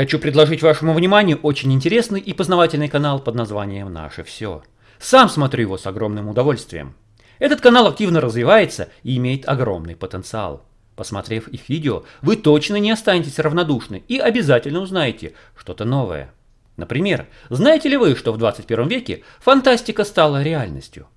Хочу предложить вашему вниманию очень интересный и познавательный канал под названием «Наше все». Сам смотрю его с огромным удовольствием. Этот канал активно развивается и имеет огромный потенциал. Посмотрев их видео, вы точно не останетесь равнодушны и обязательно узнаете что-то новое. Например, знаете ли вы, что в 21 веке фантастика стала реальностью?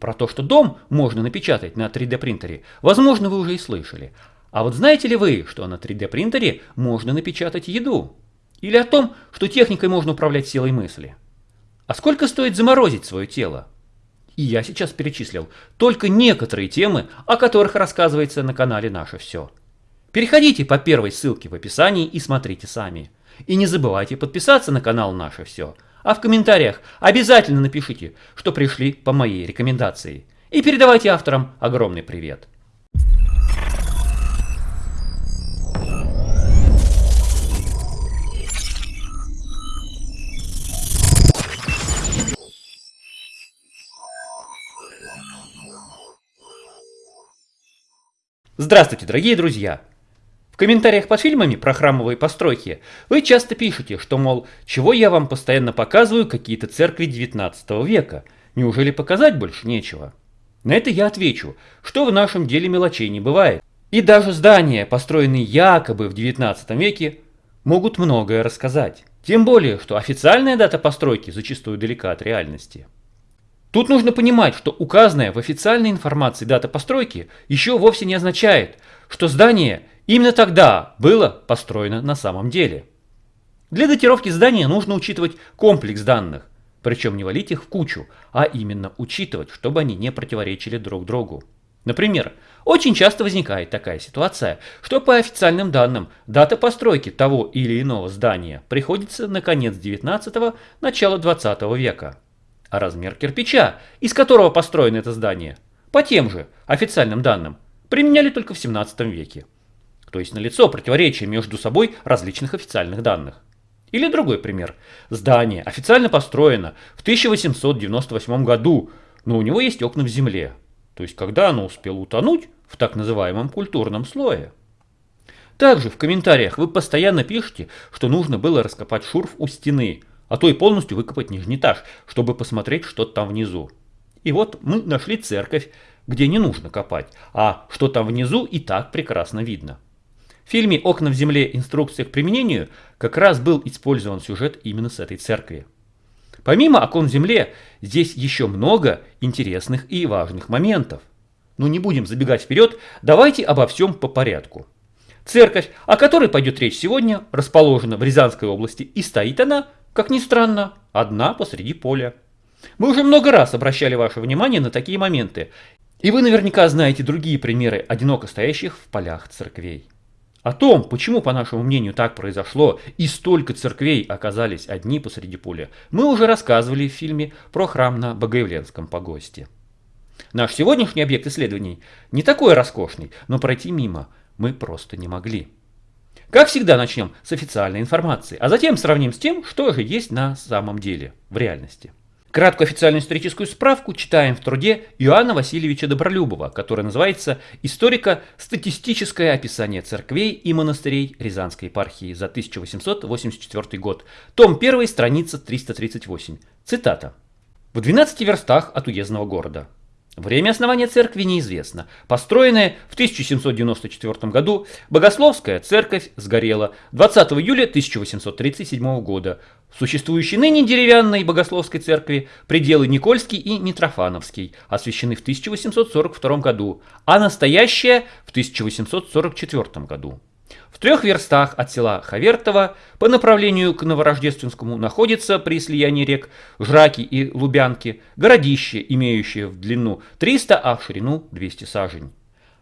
Про то, что дом можно напечатать на 3D принтере, возможно, вы уже и слышали. А вот знаете ли вы, что на 3D принтере можно напечатать еду? Или о том, что техникой можно управлять силой мысли? А сколько стоит заморозить свое тело? И я сейчас перечислил только некоторые темы, о которых рассказывается на канале «Наше все». Переходите по первой ссылке в описании и смотрите сами. И не забывайте подписаться на канал «Наше все», а в комментариях обязательно напишите, что пришли по моей рекомендации. И передавайте авторам огромный привет. Здравствуйте, дорогие друзья! В комментариях под фильмами про храмовые постройки вы часто пишете, что, мол, чего я вам постоянно показываю какие-то церкви 19 века, неужели показать больше нечего? На это я отвечу, что в нашем деле мелочей не бывает. И даже здания, построенные якобы в 19 веке, могут многое рассказать. Тем более, что официальная дата постройки зачастую далека от реальности. Тут нужно понимать, что указанная в официальной информации дата постройки еще вовсе не означает, что здание именно тогда было построено на самом деле. Для датировки здания нужно учитывать комплекс данных, причем не валить их в кучу, а именно учитывать, чтобы они не противоречили друг другу. Например, очень часто возникает такая ситуация, что по официальным данным дата постройки того или иного здания приходится на конец 19 начало 20 века а размер кирпича, из которого построено это здание, по тем же официальным данным, применяли только в 17 веке. То есть налицо противоречие между собой различных официальных данных. Или другой пример. Здание официально построено в 1898 году, но у него есть окна в земле. То есть когда оно успело утонуть в так называемом культурном слое. Также в комментариях вы постоянно пишете, что нужно было раскопать шурф у стены – а то и полностью выкопать нижний этаж, чтобы посмотреть, что там внизу. И вот мы нашли церковь, где не нужно копать, а что там внизу и так прекрасно видно. В фильме «Окна в земле. Инструкция к применению» как раз был использован сюжет именно с этой церкви. Помимо окон в земле, здесь еще много интересных и важных моментов. Но не будем забегать вперед, давайте обо всем по порядку. Церковь, о которой пойдет речь сегодня, расположена в Рязанской области и стоит она как ни странно, одна посреди поля. Мы уже много раз обращали ваше внимание на такие моменты, и вы наверняка знаете другие примеры одиноко стоящих в полях церквей. О том, почему, по нашему мнению, так произошло и столько церквей оказались одни посреди поля, мы уже рассказывали в фильме про храм на Богоявленском погосте. Наш сегодняшний объект исследований не такой роскошный, но пройти мимо мы просто не могли. Как всегда, начнем с официальной информации, а затем сравним с тем, что же есть на самом деле, в реальности. Краткую официальную историческую справку читаем в труде Иоанна Васильевича Добролюбова, который называется «Историко-статистическое описание церквей и монастырей Рязанской епархии за 1884 год». Том 1, страница 338. Цитата. «В 12 верстах от уездного города. Время основания церкви неизвестно. Построенная в 1794 году Богословская церковь сгорела 20 июля 1837 года. В существующей ныне деревянной Богословской церкви пределы Никольский и Митрофановский освящены в 1842 году, а настоящая в 1844 году. В трех верстах от села Хавертово по направлению к Новорождественскому находится при слиянии рек Жраки и Лубянки городище, имеющее в длину 300, а в ширину 200 сажень.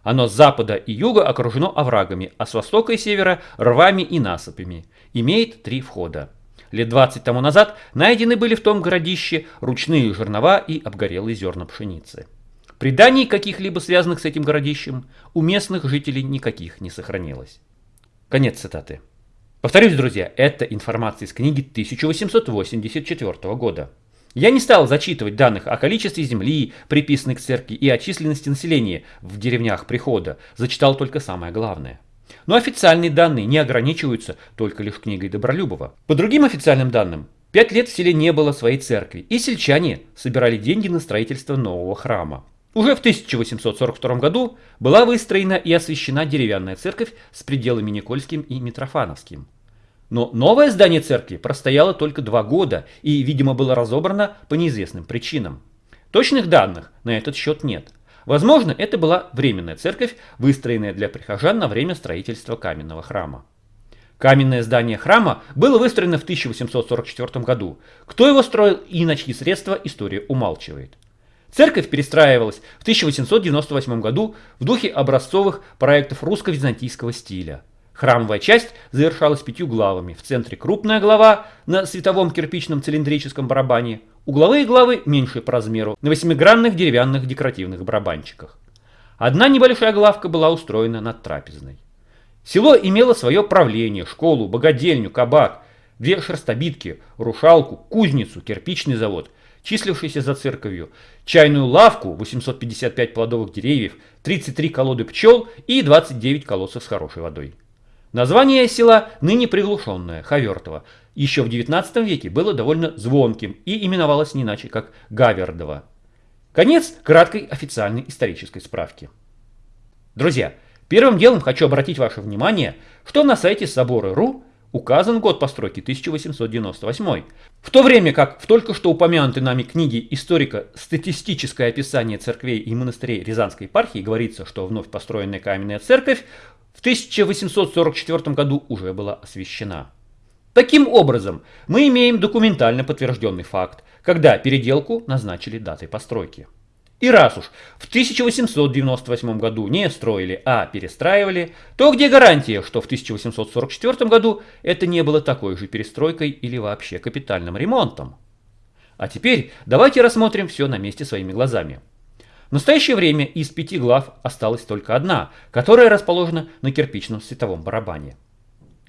Оно с запада и юга окружено оврагами, а с востока и севера рвами и насыпями. Имеет три входа. Лет 20 тому назад найдены были в том городище ручные жернова и обгорелые зерна пшеницы. Преданий каких-либо связанных с этим городищем у местных жителей никаких не сохранилось. Конец цитаты. Повторюсь, друзья, это информация из книги 1884 года. Я не стал зачитывать данных о количестве земли, приписанной к церкви, и о численности населения в деревнях прихода, зачитал только самое главное. Но официальные данные не ограничиваются только лишь книгой Добролюбова. По другим официальным данным, пять лет в селе не было своей церкви, и сельчане собирали деньги на строительство нового храма. Уже в 1842 году была выстроена и освящена деревянная церковь с пределами Никольским и Митрофановским. Но новое здание церкви простояло только два года и, видимо, было разобрано по неизвестным причинам. Точных данных на этот счет нет. Возможно, это была временная церковь, выстроенная для прихожан на время строительства каменного храма. Каменное здание храма было выстроено в 1844 году. Кто его строил и на чьи средства, история умалчивает. Церковь перестраивалась в 1898 году в духе образцовых проектов русско-византийского стиля. Храмовая часть завершалась пятью главами. В центре крупная глава на световом кирпичном цилиндрическом барабане, угловые главы меньше по размеру, на восьмигранных деревянных декоративных барабанчиках. Одна небольшая главка была устроена над трапезной. Село имело свое правление, школу, богадельню, кабак, две шерстобитки, рушалку, кузницу, кирпичный завод – числившийся за церковью, чайную лавку, 855 плодовых деревьев, 33 колоды пчел и 29 колодцев с хорошей водой. Название села ныне приглушенное, Хавертово, еще в 19 веке было довольно звонким и именовалось не иначе, как Гавердово. Конец краткой официальной исторической справки. Друзья, первым делом хочу обратить ваше внимание, что на сайте собора.ру указан год постройки 1898, в то время как в только что упомянутой нами книге историка «Статистическое описание церквей и монастырей Рязанской епархии» говорится, что вновь построенная каменная церковь в 1844 году уже была освящена. Таким образом, мы имеем документально подтвержденный факт, когда переделку назначили датой постройки. И раз уж в 1898 году не строили, а перестраивали, то где гарантия, что в 1844 году это не было такой же перестройкой или вообще капитальным ремонтом? А теперь давайте рассмотрим все на месте своими глазами. В настоящее время из пяти глав осталась только одна, которая расположена на кирпичном световом барабане.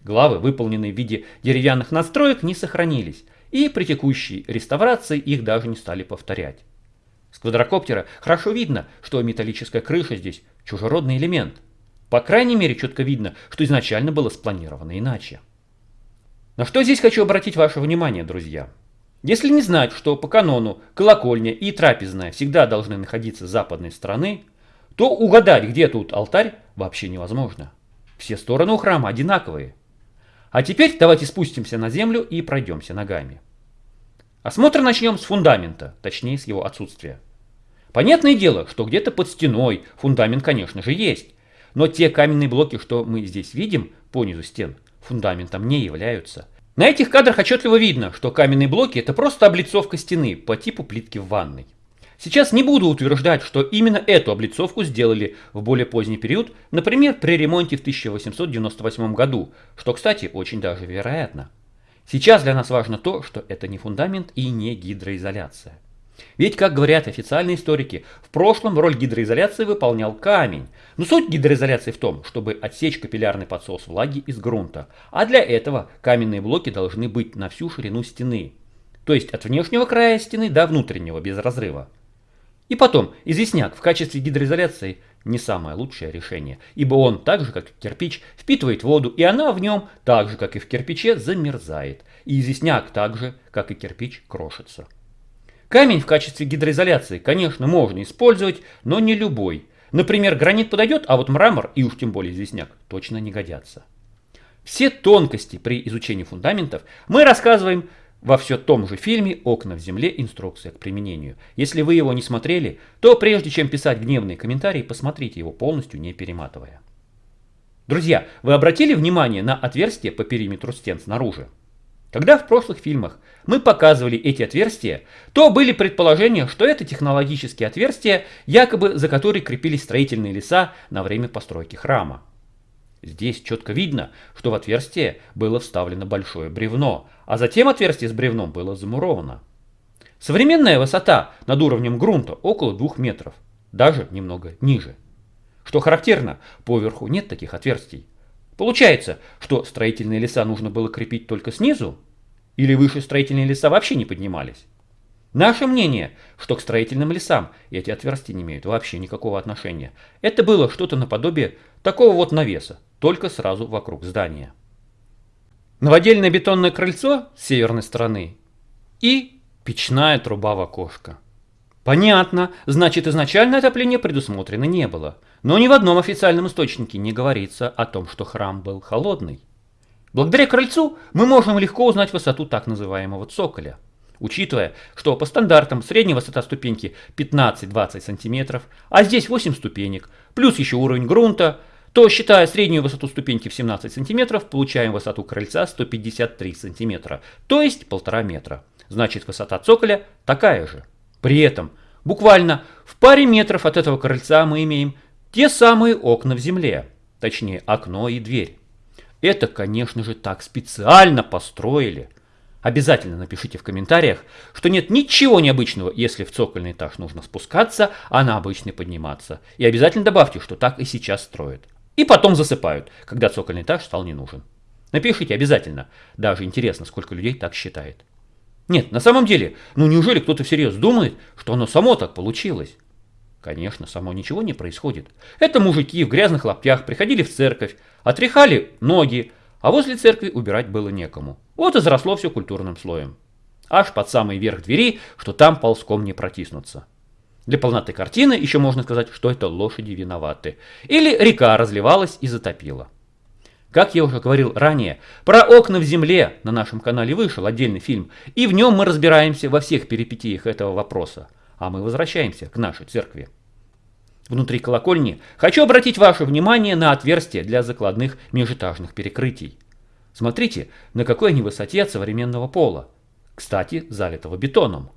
Главы, выполненные в виде деревянных настроек, не сохранились, и при текущей реставрации их даже не стали повторять. С квадрокоптера хорошо видно, что металлическая крыша здесь чужеродный элемент. По крайней мере, четко видно, что изначально было спланировано иначе. На что здесь хочу обратить ваше внимание, друзья. Если не знать, что по канону колокольня и трапезная всегда должны находиться с западной стороны, то угадать, где тут алтарь, вообще невозможно. Все стороны у храма одинаковые. А теперь давайте спустимся на землю и пройдемся ногами. Осмотр начнем с фундамента, точнее с его отсутствия. Понятное дело, что где-то под стеной фундамент, конечно же, есть. Но те каменные блоки, что мы здесь видим по низу стен, фундаментом не являются. На этих кадрах отчетливо видно, что каменные блоки это просто облицовка стены по типу плитки в ванной. Сейчас не буду утверждать, что именно эту облицовку сделали в более поздний период, например, при ремонте в 1898 году, что, кстати, очень даже вероятно. Сейчас для нас важно то, что это не фундамент и не гидроизоляция. Ведь, как говорят официальные историки, в прошлом роль гидроизоляции выполнял камень. Но суть гидроизоляции в том, чтобы отсечь капиллярный подсос влаги из грунта. А для этого каменные блоки должны быть на всю ширину стены. То есть от внешнего края стены до внутреннего без разрыва. И потом, известняк в качестве гидроизоляции не самое лучшее решение, ибо он, так же как и кирпич, впитывает воду, и она в нем, так же как и в кирпиче, замерзает. И известняк так же, как и кирпич, крошится. Камень в качестве гидроизоляции, конечно, можно использовать, но не любой. Например, гранит подойдет, а вот мрамор и уж тем более известняк точно не годятся. Все тонкости при изучении фундаментов мы рассказываем во все том же фильме «Окна в земле. Инструкция к применению». Если вы его не смотрели, то прежде чем писать гневные комментарии, посмотрите его полностью, не перематывая. Друзья, вы обратили внимание на отверстия по периметру стен снаружи? Когда в прошлых фильмах мы показывали эти отверстия, то были предположения, что это технологические отверстия, якобы за которые крепились строительные леса на время постройки храма. Здесь четко видно, что в отверстие было вставлено большое бревно, а затем отверстие с бревном было замуровано. Современная высота над уровнем грунта около 2 метров, даже немного ниже. Что характерно, поверху нет таких отверстий. Получается, что строительные леса нужно было крепить только снизу? Или выше строительные леса вообще не поднимались? Наше мнение, что к строительным лесам эти отверстия не имеют вообще никакого отношения. Это было что-то наподобие такого вот навеса, только сразу вокруг здания. Новодельное бетонное крыльцо с северной стороны и печная труба в окошко. Понятно, значит изначально отопления предусмотрено не было. Но ни в одном официальном источнике не говорится о том, что храм был холодный. Благодаря крыльцу мы можем легко узнать высоту так называемого цоколя. Учитывая, что по стандартам средняя высота ступеньки 15-20 см, а здесь 8 ступенек, плюс еще уровень грунта, то, считая среднюю высоту ступеньки в 17 см, получаем высоту крыльца 153 см, то есть 1,5 метра. Значит, высота цоколя такая же. При этом, буквально в паре метров от этого крыльца мы имеем те самые окна в земле, точнее окно и дверь. Это, конечно же, так специально построили. Обязательно напишите в комментариях, что нет ничего необычного, если в цокольный этаж нужно спускаться, а на обычный подниматься. И обязательно добавьте, что так и сейчас строят. И потом засыпают, когда цокольный этаж стал не нужен. Напишите обязательно. Даже интересно, сколько людей так считает. Нет, на самом деле, ну неужели кто-то всерьез думает, что оно само так получилось? Конечно, само ничего не происходит. Это мужики в грязных лаптях приходили в церковь, отряхали ноги, а возле церкви убирать было некому. Вот и заросло все культурным слоем. Аж под самый верх двери, что там ползком не протиснуться. Для полноты картины еще можно сказать, что это лошади виноваты. Или река разливалась и затопила. Как я уже говорил ранее, про окна в земле на нашем канале вышел отдельный фильм, и в нем мы разбираемся во всех перипетиях этого вопроса. А мы возвращаемся к нашей церкви. Внутри колокольни хочу обратить ваше внимание на отверстие для закладных межэтажных перекрытий. Смотрите, на какой они высоте от современного пола. Кстати, залитого бетоном.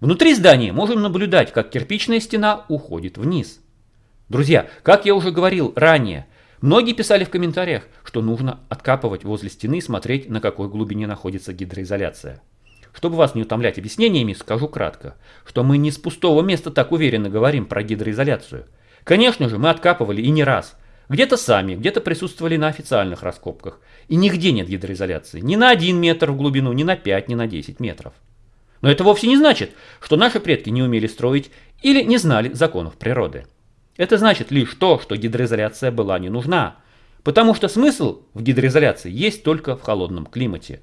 Внутри здания можем наблюдать, как кирпичная стена уходит вниз. Друзья, как я уже говорил ранее, многие писали в комментариях, что нужно откапывать возле стены и смотреть, на какой глубине находится гидроизоляция. Чтобы вас не утомлять объяснениями, скажу кратко, что мы не с пустого места так уверенно говорим про гидроизоляцию. Конечно же, мы откапывали и не раз. Где-то сами, где-то присутствовали на официальных раскопках. И нигде нет гидроизоляции. Ни на 1 метр в глубину, ни на 5, ни на 10 метров. Но это вовсе не значит, что наши предки не умели строить или не знали законов природы. Это значит лишь то, что гидроизоляция была не нужна, потому что смысл в гидроизоляции есть только в холодном климате.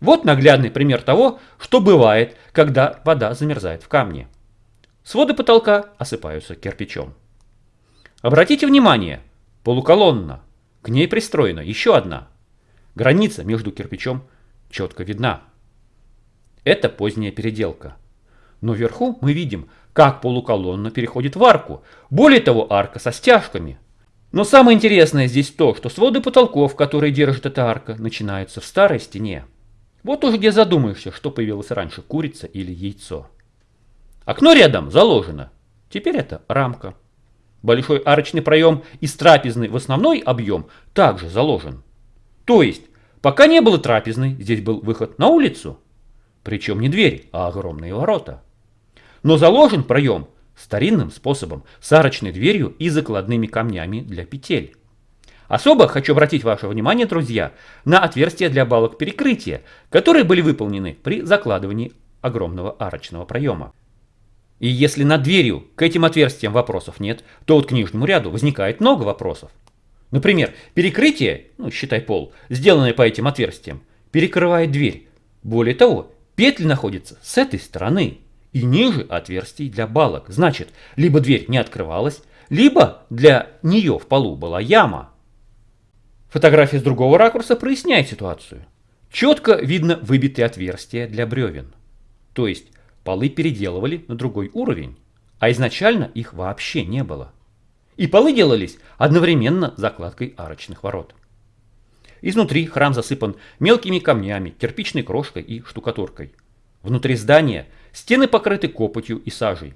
Вот наглядный пример того, что бывает, когда вода замерзает в камне. Своды потолка осыпаются кирпичом. Обратите внимание, полуколонна, к ней пристроена еще одна. Граница между кирпичом четко видна. Это поздняя переделка. Но вверху мы видим, как полуколонна переходит в арку. Более того, арка со стяжками. Но самое интересное здесь то, что своды потолков, которые держит эта арка, начинаются в старой стене. Вот уже где задумаешься, что появилось раньше, курица или яйцо. Окно рядом заложено. Теперь это рамка. Большой арочный проем из трапезной в основной объем также заложен. То есть, пока не было трапезной, здесь был выход на улицу. Причем не дверь, а огромные ворота. Но заложен проем старинным способом, с арочной дверью и закладными камнями для петель. Особо хочу обратить ваше внимание, друзья, на отверстия для балок перекрытия, которые были выполнены при закладывании огромного арочного проема. И если над дверью к этим отверстиям вопросов нет, то вот к нижнему ряду возникает много вопросов. Например, перекрытие, ну считай пол, сделанное по этим отверстиям, перекрывает дверь. Более того, Петли находятся с этой стороны и ниже отверстий для балок. Значит, либо дверь не открывалась, либо для нее в полу была яма. Фотография с другого ракурса проясняет ситуацию. Четко видно выбитые отверстия для бревен. То есть полы переделывали на другой уровень, а изначально их вообще не было. И полы делались одновременно закладкой арочных ворот. Изнутри храм засыпан мелкими камнями, кирпичной крошкой и штукатуркой. Внутри здания стены покрыты копотью и сажей.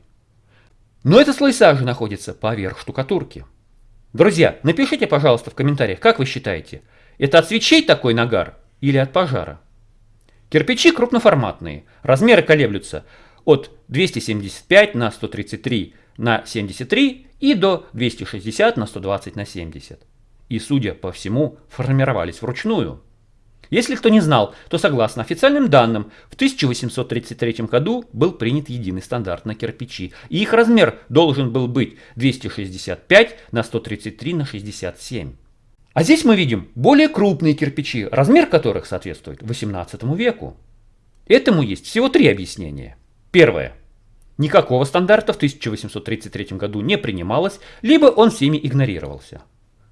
Но этот слой сажи находится поверх штукатурки. Друзья, напишите, пожалуйста, в комментариях, как вы считаете, это от свечей такой нагар или от пожара? Кирпичи крупноформатные, размеры колеблются от 275 на 133 на 73 и до 260 на 120 на 70. И, судя по всему, формировались вручную. Если кто не знал, то согласно официальным данным, в 1833 году был принят единый стандарт на кирпичи, и их размер должен был быть 265 на 133 на 67. А здесь мы видим более крупные кирпичи, размер которых соответствует 18 веку. Этому есть всего три объяснения. Первое. Никакого стандарта в 1833 году не принималось, либо он всеми игнорировался.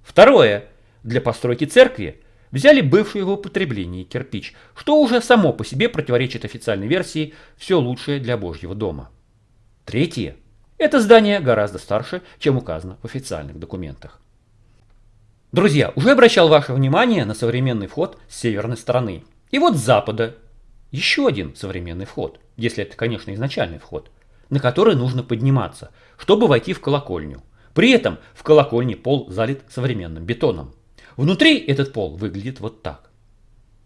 Второе. Для постройки церкви взяли бывший в употреблении кирпич, что уже само по себе противоречит официальной версии «все лучшее для Божьего дома». Третье. Это здание гораздо старше, чем указано в официальных документах. Друзья, уже обращал ваше внимание на современный вход с северной стороны. И вот с запада еще один современный вход, если это, конечно, изначальный вход, на который нужно подниматься, чтобы войти в колокольню. При этом в колокольне пол залит современным бетоном. Внутри этот пол выглядит вот так.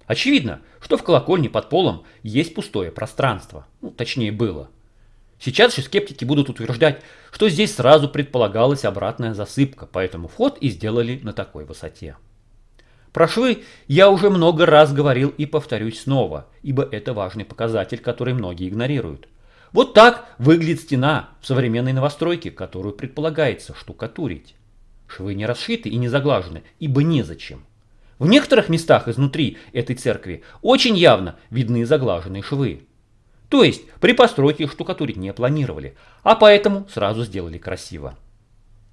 Очевидно, что в колокольне под полом есть пустое пространство. Ну, точнее было. Сейчас же скептики будут утверждать, что здесь сразу предполагалась обратная засыпка, поэтому вход и сделали на такой высоте. Про швы я уже много раз говорил и повторюсь снова, ибо это важный показатель, который многие игнорируют. Вот так выглядит стена в современной новостройке, которую предполагается штукатурить. Швы не расшиты и не заглажены, ибо незачем. В некоторых местах изнутри этой церкви очень явно видны заглаженные швы. То есть при постройке штукатурить не планировали, а поэтому сразу сделали красиво.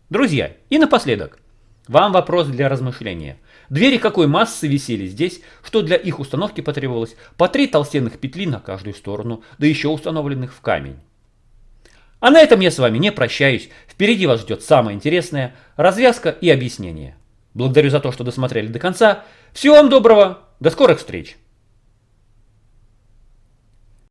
Друзья, и напоследок, вам вопрос для размышления. Двери какой массы висели здесь, что для их установки потребовалось по три толстенных петли на каждую сторону, да еще установленных в камень. А на этом я с вами не прощаюсь. Впереди вас ждет самое интересное – развязка и объяснение. Благодарю за то, что досмотрели до конца. Всего вам доброго. До скорых встреч.